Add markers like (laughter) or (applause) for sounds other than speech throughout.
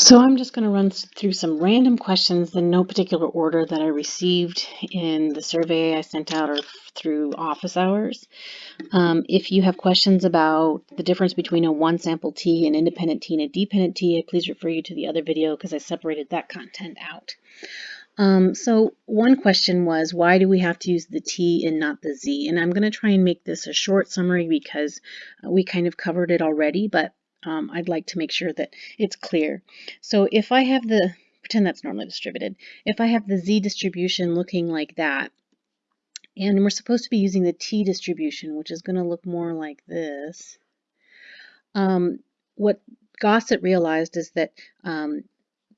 So I'm just going to run through some random questions in no particular order that I received in the survey I sent out or through office hours. Um, if you have questions about the difference between a one sample T, an independent T, and a dependent T, please refer you to the other video because I separated that content out. Um, so one question was, why do we have to use the T and not the Z? And I'm going to try and make this a short summary because we kind of covered it already, but um, I'd like to make sure that it's clear. So if I have the, pretend that's normally distributed, if I have the z distribution looking like that, and we're supposed to be using the t distribution, which is going to look more like this, um, what Gosset realized is that um,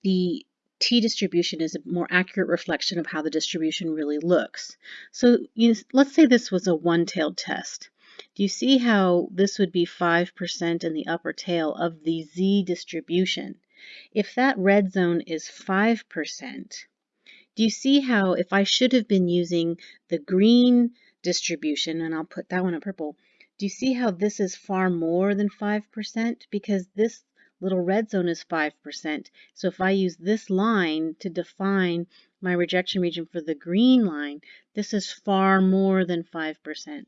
the t distribution is a more accurate reflection of how the distribution really looks. So you, let's say this was a one-tailed test. Do you see how this would be 5% in the upper tail of the z distribution? If that red zone is 5%, do you see how if I should have been using the green distribution, and I'll put that one in purple, do you see how this is far more than 5%? Because this little red zone is 5%. So if I use this line to define my rejection region for the green line, this is far more than 5%.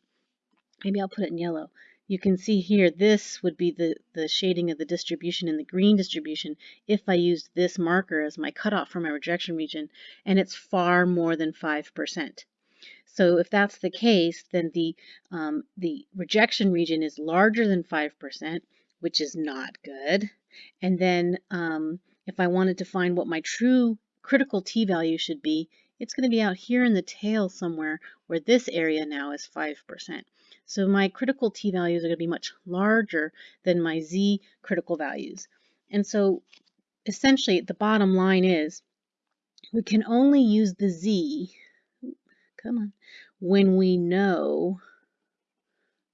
Maybe I'll put it in yellow. You can see here, this would be the, the shading of the distribution in the green distribution if I used this marker as my cutoff for my rejection region, and it's far more than 5%. So if that's the case, then the, um, the rejection region is larger than 5%, which is not good. And then um, if I wanted to find what my true critical t-value should be, it's going to be out here in the tail somewhere where this area now is 5%. So my critical t values are going to be much larger than my z critical values. And so essentially the bottom line is we can only use the z, come on, when we know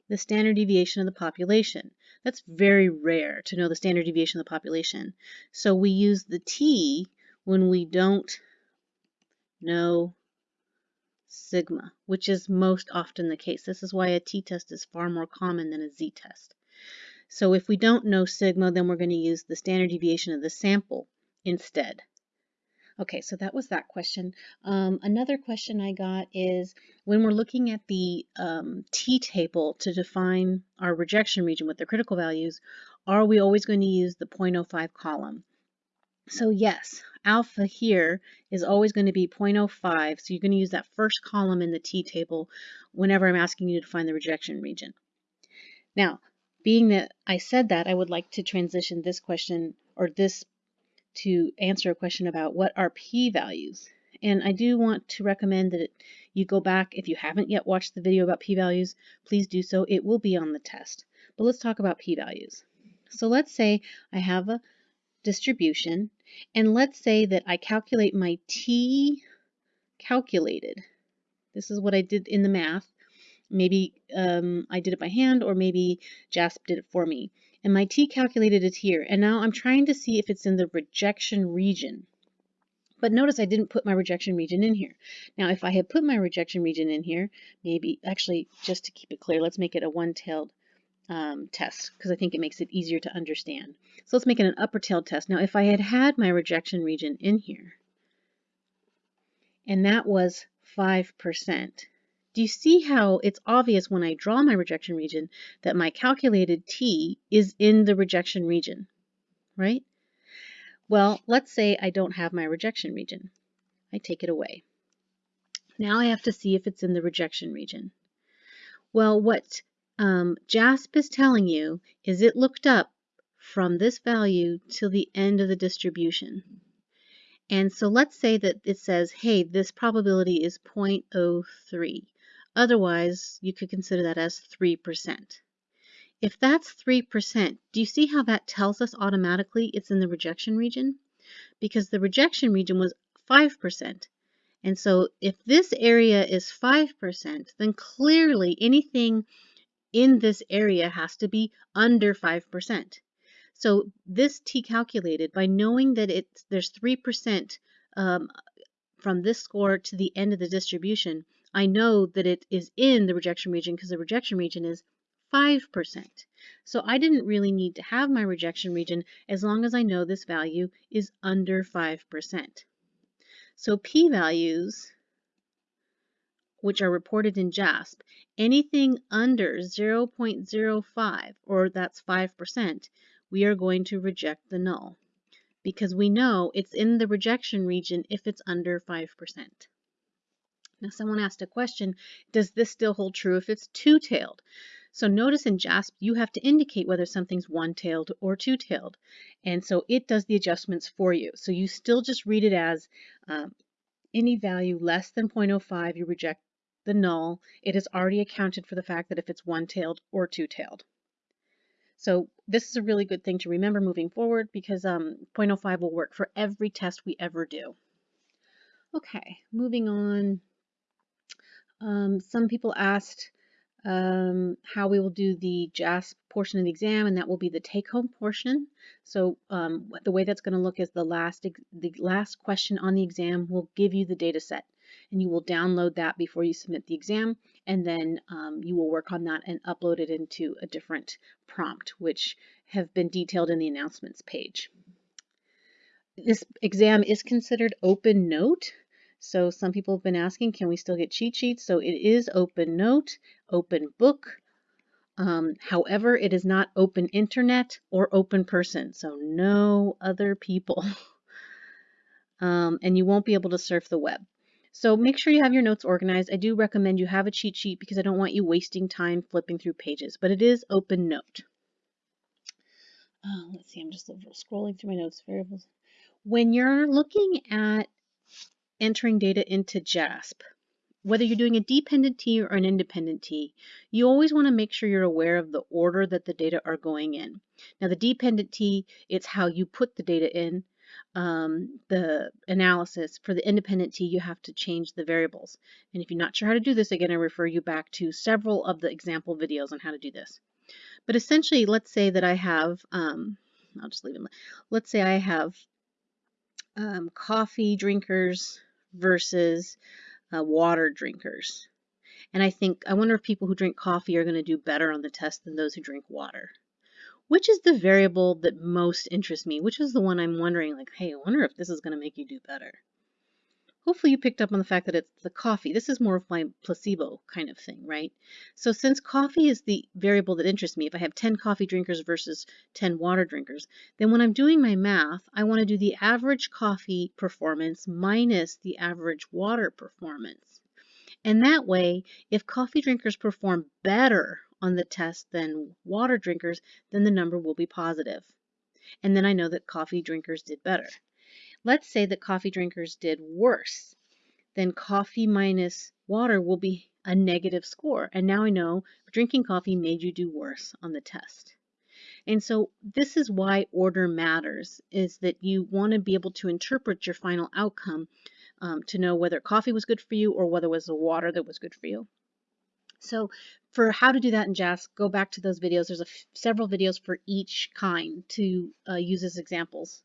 the standard deviation of the population. That's very rare to know the standard deviation of the population. So we use the t when we don't know sigma, which is most often the case. This is why a t-test is far more common than a z-test. So if we don't know sigma, then we're going to use the standard deviation of the sample instead. Okay, so that was that question. Um, another question I got is when we're looking at the um, t-table to define our rejection region with the critical values, are we always going to use the 0.05 column? So yes, alpha here is always going to be 0.05. So you're going to use that first column in the t-table whenever I'm asking you to find the rejection region. Now, being that I said that, I would like to transition this question or this to answer a question about what are p-values. And I do want to recommend that you go back, if you haven't yet watched the video about p-values, please do so. It will be on the test. But let's talk about p-values. So let's say I have a distribution. And let's say that I calculate my t calculated. This is what I did in the math. Maybe um, I did it by hand or maybe JASP did it for me. And my t calculated is here. And now I'm trying to see if it's in the rejection region. But notice I didn't put my rejection region in here. Now, if I had put my rejection region in here, maybe, actually, just to keep it clear, let's make it a one-tailed um, test because I think it makes it easier to understand. So let's make it an upper tail test. Now if I had had my rejection region in here and that was 5%, do you see how it's obvious when I draw my rejection region that my calculated T is in the rejection region, right? Well, let's say I don't have my rejection region. I take it away. Now I have to see if it's in the rejection region. Well, what um, JASP is telling you is it looked up from this value till the end of the distribution. And so let's say that it says, hey, this probability is 0.03. Otherwise, you could consider that as 3%. If that's 3%, do you see how that tells us automatically it's in the rejection region? Because the rejection region was 5%. And so if this area is 5%, then clearly anything in this area has to be under 5%. So this T calculated by knowing that it's there's 3% um, from this score to the end of the distribution, I know that it is in the rejection region because the rejection region is 5%. So I didn't really need to have my rejection region as long as I know this value is under 5%. So p-values, which are reported in JASP, anything under 0.05, or that's 5%, we are going to reject the null because we know it's in the rejection region if it's under 5%. Now someone asked a question, does this still hold true if it's two-tailed? So notice in JASP, you have to indicate whether something's one-tailed or two-tailed. And so it does the adjustments for you. So you still just read it as um, any value less than 0.05, you reject the null. It has already accounted for the fact that if it's one-tailed or two-tailed. So this is a really good thing to remember moving forward because um, 0.05 will work for every test we ever do. Okay, moving on. Um, some people asked um, how we will do the JASP portion of the exam, and that will be the take-home portion. So um, the way that's going to look is the last the last question on the exam will give you the data set, and you will download that before you submit the exam, and then um, you will work on that and upload it into a different prompt, which have been detailed in the announcements page. This exam is considered open note, so some people have been asking, can we still get cheat sheets? So it is open note, open book. Um, however, it is not open internet or open person. So no other people. (laughs) um, and you won't be able to surf the web. So make sure you have your notes organized. I do recommend you have a cheat sheet because I don't want you wasting time flipping through pages, but it is open note. Uh, let's see, I'm just scrolling through my notes variables. When you're looking at entering data into JASP, whether you're doing a dependent T or an independent T, you always want to make sure you're aware of the order that the data are going in. Now the dependent T, it's how you put the data in. Um, the analysis for the independent T, you have to change the variables. And if you're not sure how to do this, again, I refer you back to several of the example videos on how to do this. But essentially, let's say that I have, um, I'll just leave it. Let's say I have um, coffee drinkers versus uh, water drinkers. And I think, I wonder if people who drink coffee are going to do better on the test than those who drink water. Which is the variable that most interests me? Which is the one I'm wondering, like, hey, I wonder if this is going to make you do better. Hopefully you picked up on the fact that it's the coffee. This is more of my placebo kind of thing, right? So since coffee is the variable that interests me, if I have 10 coffee drinkers versus 10 water drinkers, then when I'm doing my math, I want to do the average coffee performance minus the average water performance. And that way, if coffee drinkers perform better on the test than water drinkers, then the number will be positive. And then I know that coffee drinkers did better. Let's say that coffee drinkers did worse. Then coffee minus water will be a negative score. And now I know drinking coffee made you do worse on the test. And so this is why order matters, is that you want to be able to interpret your final outcome um, to know whether coffee was good for you or whether it was the water that was good for you. So for how to do that in JASP, go back to those videos. There's several videos for each kind to uh, use as examples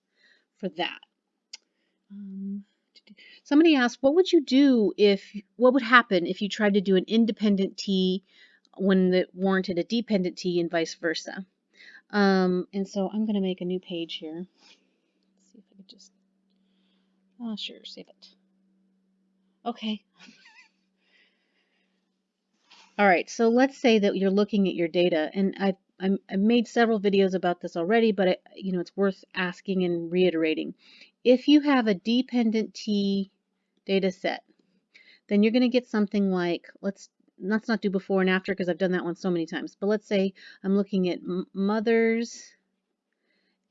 for that. Um, somebody asked, what would you do if, what would happen if you tried to do an independent T when it warranted a dependent T and vice versa? Um, and so I'm going to make a new page here. Let's see if I could just, oh, sure, save it. Okay. (laughs) All right, so let's say that you're looking at your data, and I i have made several videos about this already, but you know it's worth asking and reiterating. If you have a dependent T data set, then you're going to get something like, let's let's not do before and after because I've done that one so many times, but let's say I'm looking at mothers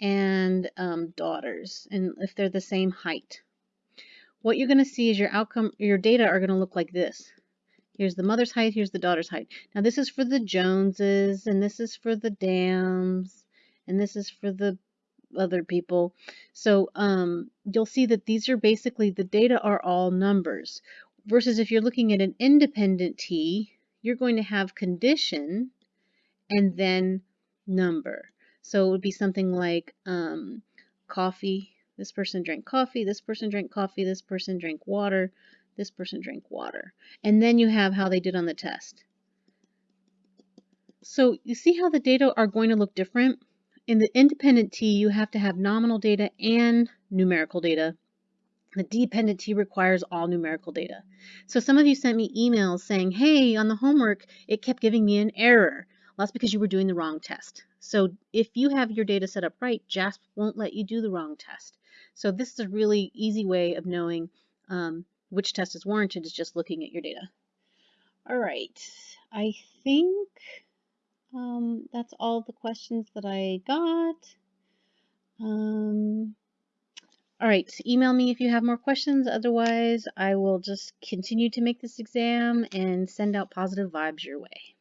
and um, daughters, and if they're the same height. What you're going to see is your outcome, your data are going to look like this. Here's the mother's height, here's the daughter's height. Now this is for the Joneses, and this is for the Dams, and this is for the other people. So um, you'll see that these are basically, the data are all numbers. Versus if you're looking at an independent T, you're going to have condition and then number. So it would be something like um, coffee, this person drank coffee, this person drank coffee, this person drank water, this person drank water. And then you have how they did on the test. So you see how the data are going to look different? In the independent T, you have to have nominal data and numerical data. The dependent T requires all numerical data. So some of you sent me emails saying, hey, on the homework, it kept giving me an error. Well, that's because you were doing the wrong test. So if you have your data set up right, JASP won't let you do the wrong test. So this is a really easy way of knowing um, which test is warranted is just looking at your data. All right, I think um, that's all the questions that I got. Um, all right, email me if you have more questions. Otherwise, I will just continue to make this exam and send out positive vibes your way.